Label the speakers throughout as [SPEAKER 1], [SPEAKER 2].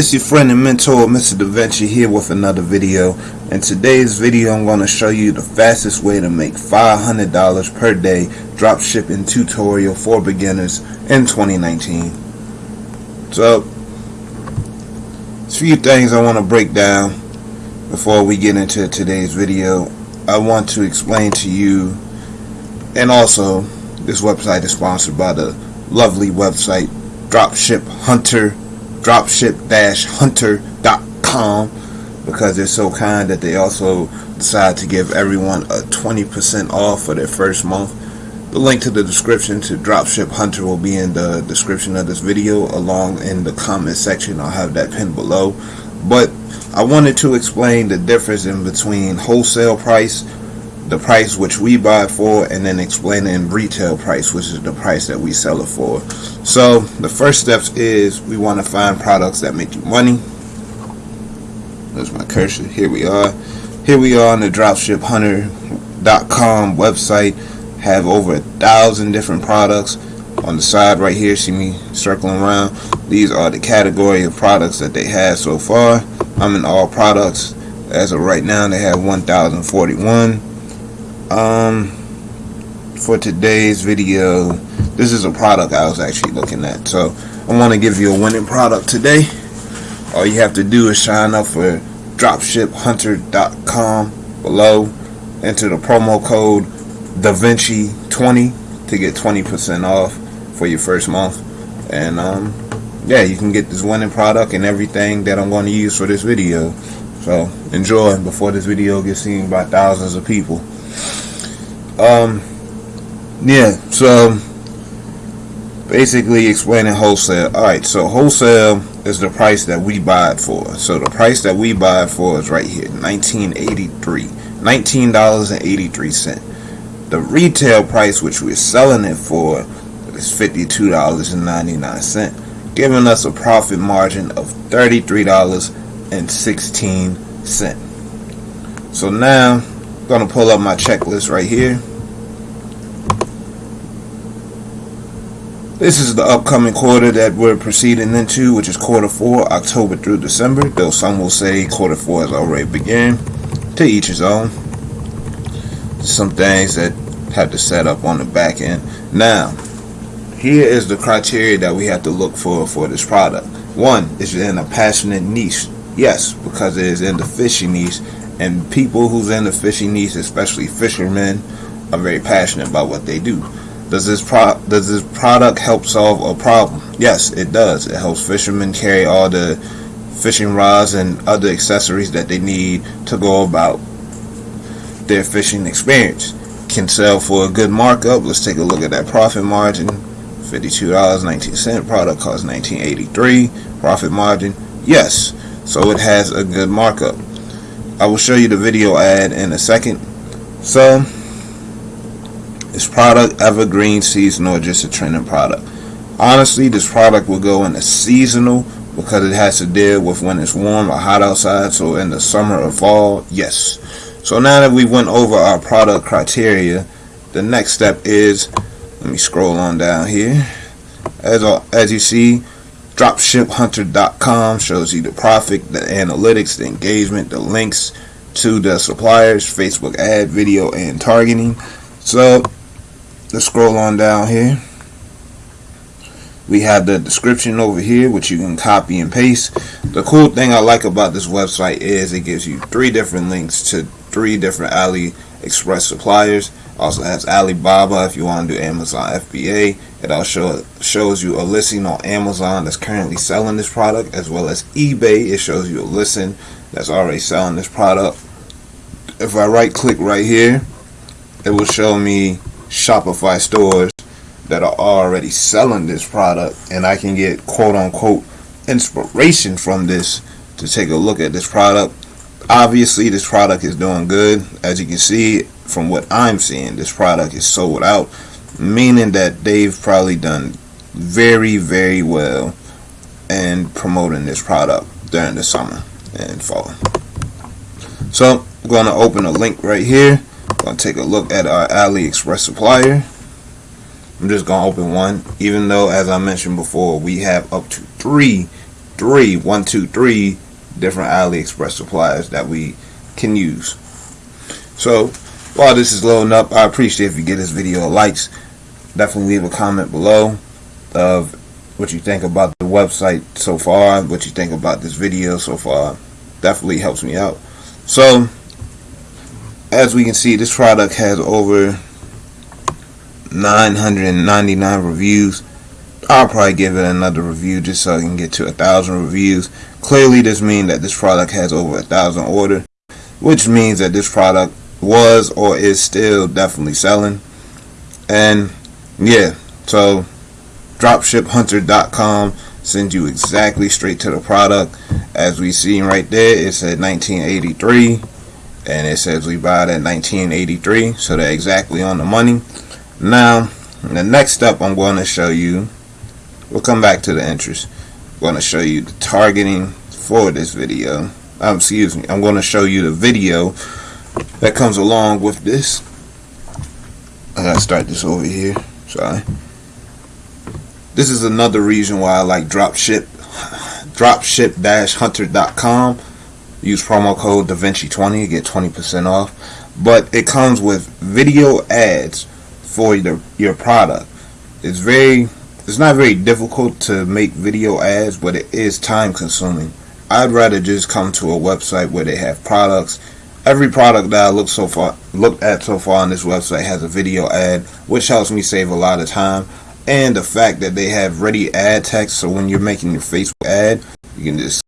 [SPEAKER 1] It's your friend and mentor, Mr. DaVinci, here with another video. In today's video, I'm going to show you the fastest way to make $500 per day drop shipping tutorial for beginners in 2019. So, a few things I want to break down before we get into today's video. I want to explain to you, and also, this website is sponsored by the lovely website Dropship Hunter dropship-hunter.com because they're so kind that they also decide to give everyone a 20% off for their first month. The link to the description to Dropship Hunter will be in the description of this video along in the comment section. I'll have that pinned below. But I wanted to explain the difference in between wholesale price the price which we buy for and then explaining retail price which is the price that we sell it for. So the first steps is we want to find products that make you money. There's my cursor. Here we are. Here we are on the dropshiphunter.com website. Have over a thousand different products. On the side right here see me circling around? These are the category of products that they have so far. I'm in all products. As of right now they have 1041 um for today's video this is a product I was actually looking at. So I want to give you a winning product today. All you have to do is sign up for dropshiphunter.com below. Enter the promo code DaVinci20 to get 20% off for your first month. And um yeah you can get this winning product and everything that I'm going to use for this video. So enjoy before this video gets seen by thousands of people um, yeah, so basically explaining wholesale. Alright, so wholesale is the price that we buy it for. So the price that we buy it for is right here, 1983 $19.83. The retail price which we're selling it for is $52.99, giving us a profit margin of $33.16. So now, going to pull up my checklist right here. This is the upcoming quarter that we're proceeding into, which is quarter four, October through December, though some will say quarter four has already begun. To each his own. Some things that have to set up on the back end. Now, here is the criteria that we have to look for for this product. One, is in a passionate niche. Yes, because it is in the fishing niche, and people who's in the fishing niche, especially fishermen, are very passionate about what they do. Does this pro does this product help solve a problem? Yes, it does. It helps fishermen carry all the fishing rods and other accessories that they need to go about their fishing experience. Can sell for a good markup. Let's take a look at that profit margin. $52.19 product cost 1983 profit margin yes so it has a good markup I will show you the video ad in a second so is product evergreen, seasonal, just a trending product? Honestly, this product will go in the seasonal because it has to deal with when it's warm or hot outside. So in the summer or fall, yes. So now that we went over our product criteria, the next step is, let me scroll on down here. As, uh, as you see, dropshiphunter.com shows you the profit, the analytics, the engagement, the links to the suppliers, Facebook ad, video, and targeting. So let's scroll on down here. We have the description over here which you can copy and paste. The cool thing I like about this website is it gives you three different links to three different AliExpress suppliers. Also has Alibaba if you want to do Amazon FBA it also shows you a listing on Amazon that's currently selling this product as well as eBay. It shows you a listing that's already selling this product. If I right click right here it will show me Shopify stores that are already selling this product and I can get quote unquote inspiration from this to take a look at this product. Obviously this product is doing good. As you can see from what I'm seeing this product is sold out meaning that they've probably done very very well in promoting this product during the summer and fall so I'm going to open a link right here I'm Gonna take a look at our AliExpress supplier. I'm just gonna open one, even though as I mentioned before, we have up to three three, one, two, three different AliExpress suppliers that we can use. So while this is loading up, I appreciate if you give this video a likes. Definitely leave a comment below of what you think about the website so far, what you think about this video so far. Definitely helps me out. So as we can see, this product has over 999 reviews. I'll probably give it another review just so I can get to a thousand reviews. Clearly, this means that this product has over a thousand order, which means that this product was or is still definitely selling. And yeah, so dropshiphunter.com sends you exactly straight to the product. As we see right there, it said 1983 and it says we buy it at 1983 so they're exactly on the money now the next step I'm going to show you we'll come back to the interest I'm going to show you the targeting for this video um, excuse me I'm going to show you the video that comes along with this. I gotta start this over here sorry. This is another reason why I like dropship dropship-hunter.com use promo code DaVinci20 to get 20% off. But it comes with video ads for your, your product. It's very it's not very difficult to make video ads but it is time consuming. I'd rather just come to a website where they have products every product that I look so far looked at so far on this website has a video ad which helps me save a lot of time. And the fact that they have ready ad text so when you're making your Facebook ad you can just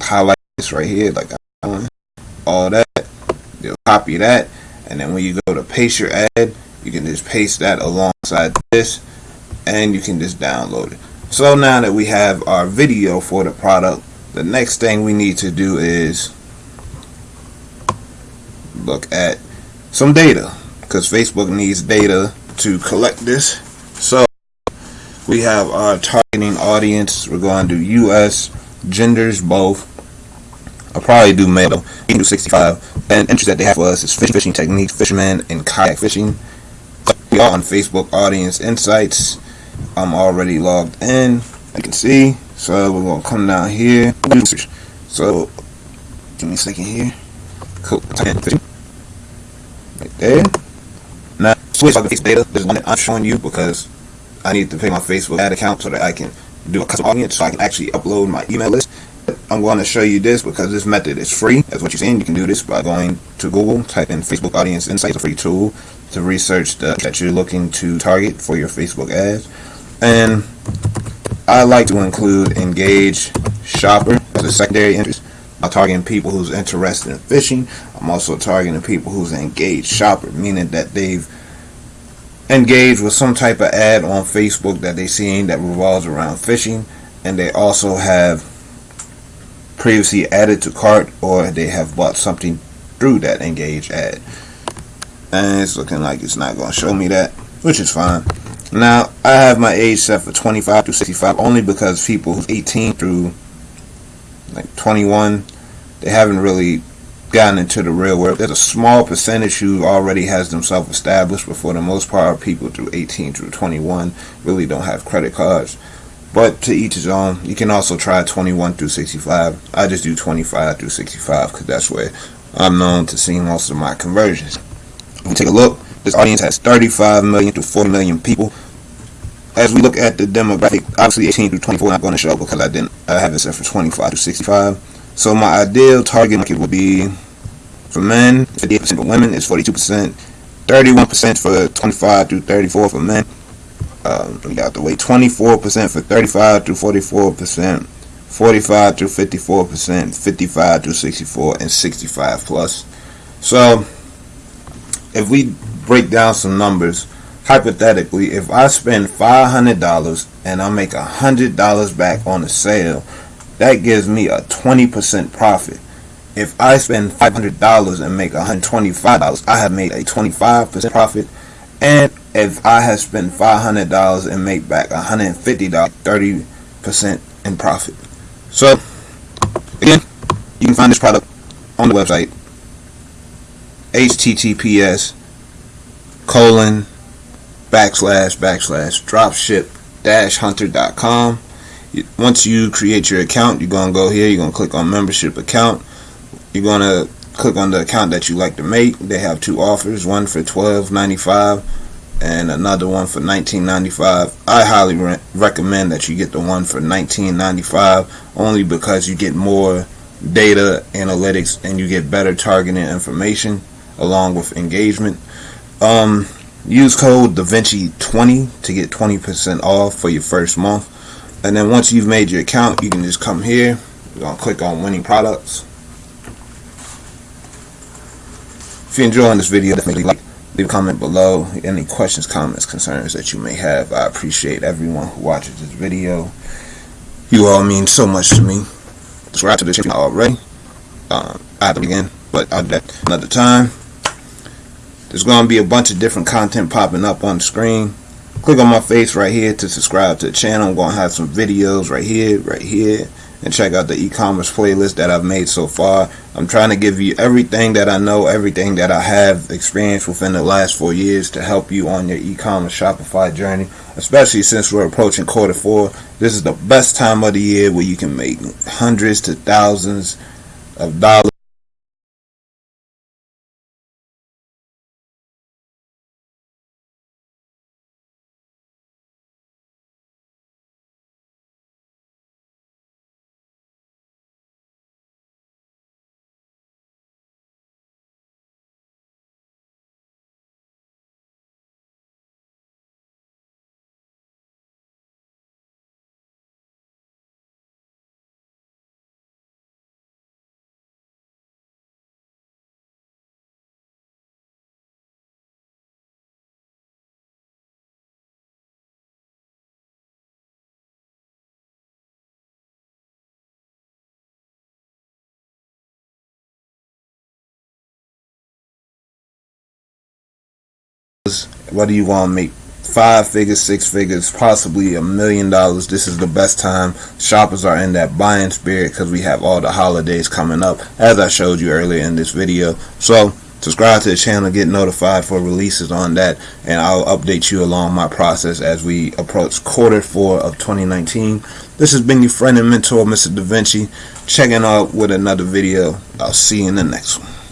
[SPEAKER 1] highlight this right here like all that you'll copy that. And then when you go to paste your ad you can just paste that alongside this and you can just download it. So now that we have our video for the product the next thing we need to do is look at some data because Facebook needs data to collect this so we have our targeting audience we're going to US genders both I'll probably do male. Do 65. And interest that they have for us is fishing, fishing techniques, fishermen, and kayak fishing. We are on Facebook Audience Insights. I'm already logged in. You can see. So we're gonna come down here. So give me a second here. Cool. Right there. Now switch the Facebook data. This is one that I'm showing you because I need to pay my Facebook ad account so that I can do a custom audience so I can actually upload my email list I'm going to show you this because this method is free. That's what you're seeing. You can do this by going to Google, type in Facebook Audience Insights, a free tool to research the that you're looking to target for your Facebook ads. And I like to include engage shopper as a secondary interest. I'm targeting people who's interested in fishing. I'm also targeting people who's engaged shopper, meaning that they've engaged with some type of ad on Facebook that they've seen that revolves around fishing, and they also have previously added to cart or they have bought something through that engage ad and it's looking like it's not going to show me that which is fine now I have my age set for 25 to 65 only because people who's 18 through like 21 they haven't really gotten into the real world there's a small percentage who already has themselves established but for the most part people through 18 through 21 really don't have credit cards but to each his own. You can also try 21 through 65. I just do 25 through 65 because that's where I'm known to see most of my conversions. If we take a look, this audience has 35 million to 40 million people. As we look at the demographic, obviously 18 through 24 I'm going to show because I didn't I have it set for 25 to 65. So my ideal target market would be for men, 58% for women is 42%, 31% for 25 to 34 for men, um, we got the way. 24% for 35 to 44%, 45 to 54%, 55 to 64, and 65 plus. So, if we break down some numbers, hypothetically, if I spend $500 and I make $100 back on the sale, that gives me a 20% profit. If I spend $500 and make $125, I have made a 25% profit. And if I have spent $500 and make back $150, 30% in profit. So, again, you can find this product on the website https colon backslash backslash dropship dash hunter.com once you create your account, you're gonna go here. You're gonna click on membership account. You're gonna click on the account that you like to make. They have two offers, one for $12.95 and another one for $19.95. I highly re recommend that you get the one for $19.95 only because you get more data analytics and you get better targeting information along with engagement. Um, use code DaVinci20 to get 20% off for your first month. And then once you've made your account, you can just come here. You're going to click on winning products. If you're enjoying this video, definitely like, leave a comment below. Any questions, comments, concerns that you may have. I appreciate everyone who watches this video. You all mean so much to me. Subscribe to the channel already. Um, I have to begin, but I'll do that another time. There's going to be a bunch of different content popping up on the screen. Click on my face right here to subscribe to the channel. I'm going to have some videos right here, right here and check out the e-commerce playlist that I've made so far. I'm trying to give you everything that I know, everything that I have experienced within the last four years to help you on your e-commerce Shopify journey, especially since we're approaching quarter four. This is the best time of the year where you can make hundreds to thousands of dollars whether you want to make five figures, six figures, possibly a million dollars, this is the best time. Shoppers are in that buying spirit because we have all the holidays coming up, as I showed you earlier in this video. So, subscribe to the channel, get notified for releases on that, and I'll update you along my process as we approach quarter four of 2019. This has been your friend and mentor, Mr. Da Vinci, checking out with another video. I'll see you in the next one.